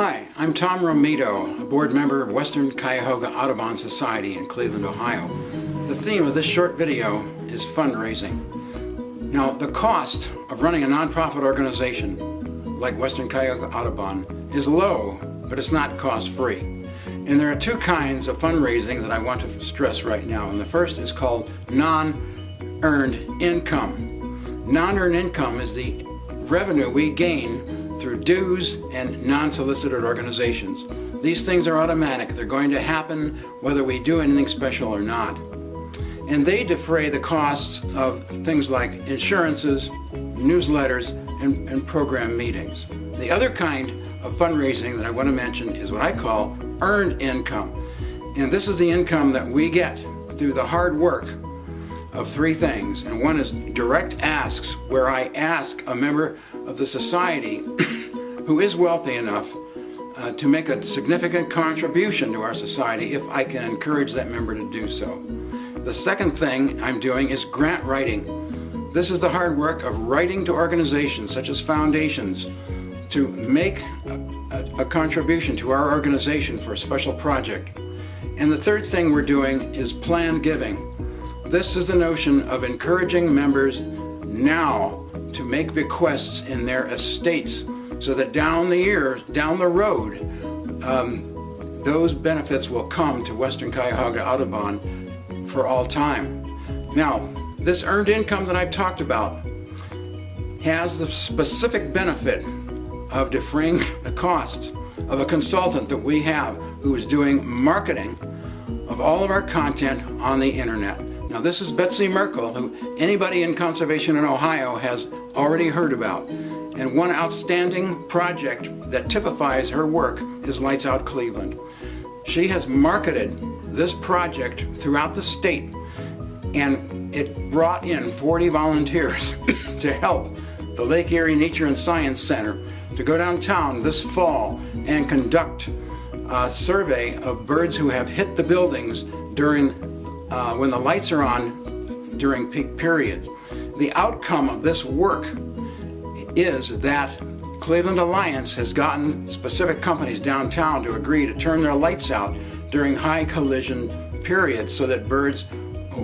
Hi, I'm Tom Romito, a board member of Western Cuyahoga Audubon Society in Cleveland, Ohio. The theme of this short video is fundraising. Now, the cost of running a nonprofit organization like Western Cuyahoga Audubon is low, but it's not cost-free. And there are two kinds of fundraising that I want to stress right now. And the first is called non-earned income. Non-earned income is the revenue we gain through dues and non-solicited organizations. These things are automatic. They're going to happen whether we do anything special or not. And they defray the costs of things like insurances, newsletters, and, and program meetings. The other kind of fundraising that I want to mention is what I call earned income. And this is the income that we get through the hard work of three things. And one is direct asks, where I ask a member of the society who is wealthy enough uh, to make a significant contribution to our society if I can encourage that member to do so. The second thing I'm doing is grant writing. This is the hard work of writing to organizations such as foundations to make a, a, a contribution to our organization for a special project. And the third thing we're doing is planned giving. This is the notion of encouraging members now to make bequests in their estates so that down the year, down the road, um, those benefits will come to Western Cuyahoga Audubon for all time. Now, this earned income that I've talked about has the specific benefit of defraying the costs of a consultant that we have who is doing marketing of all of our content on the internet. Now this is Betsy Merkel, who anybody in conservation in Ohio has already heard about. And one outstanding project that typifies her work is Lights Out Cleveland. She has marketed this project throughout the state and it brought in 40 volunteers to help the Lake Erie Nature and Science Center to go downtown this fall and conduct a survey of birds who have hit the buildings during uh, when the lights are on during peak periods. The outcome of this work is that Cleveland Alliance has gotten specific companies downtown to agree to turn their lights out during high collision periods so that birds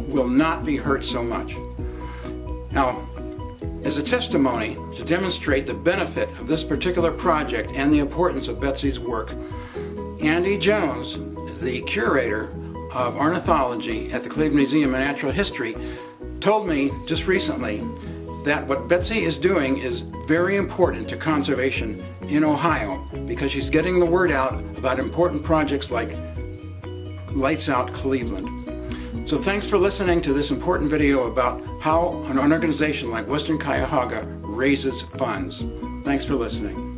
will not be hurt so much. Now, as a testimony to demonstrate the benefit of this particular project and the importance of Betsy's work, Andy Jones, the curator of Ornithology at the Cleveland Museum of Natural History told me just recently that what Betsy is doing is very important to conservation in Ohio because she's getting the word out about important projects like Lights Out Cleveland. So thanks for listening to this important video about how an organization like Western Cuyahoga raises funds. Thanks for listening.